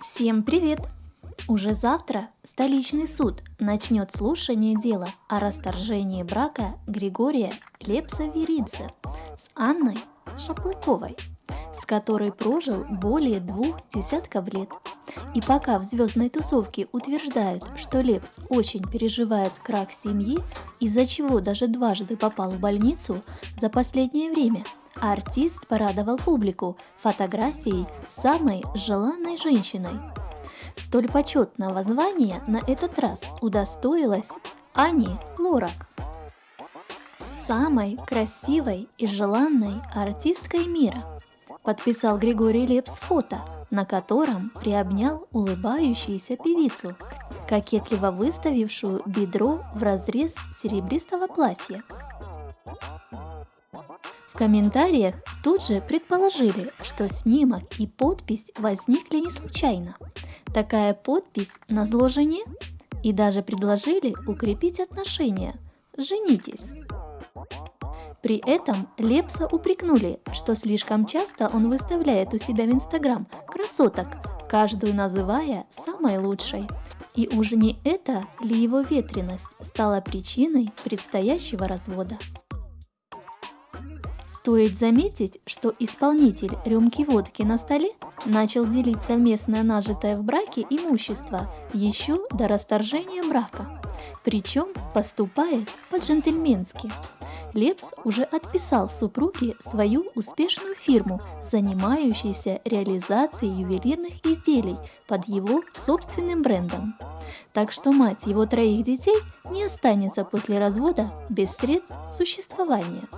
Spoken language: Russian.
Всем привет! Уже завтра столичный суд начнет слушание дела о расторжении брака Григория Лепса-Веридзе с Анной Шаплыковой, которой прожил более двух десятков лет. И пока в звездной тусовке утверждают, что Лепс очень переживает крах семьи, из-за чего даже дважды попал в больницу за последнее время – Артист порадовал публику фотографией самой желанной женщиной. Столь почетного звания на этот раз удостоилась Ани Лорак. Самой красивой и желанной артисткой мира подписал Григорий Лепс фото, на котором приобнял улыбающуюся певицу, кокетливо выставившую бедро в разрез серебристого платья комментариях тут же предположили, что снимок и подпись возникли не случайно. Такая подпись на зло жене и даже предложили укрепить отношения. Женитесь. При этом Лепса упрекнули, что слишком часто он выставляет у себя в Инстаграм красоток, каждую называя самой лучшей. И уже не это ли его ветренность стала причиной предстоящего развода? Стоит заметить, что исполнитель рюмки водки на столе начал делить совместное нажитое в браке имущество еще до расторжения брака, причем поступает по-джентльменски. Лепс уже отписал супруге свою успешную фирму, занимающуюся реализацией ювелирных изделий под его собственным брендом. Так что мать его троих детей не останется после развода без средств существования.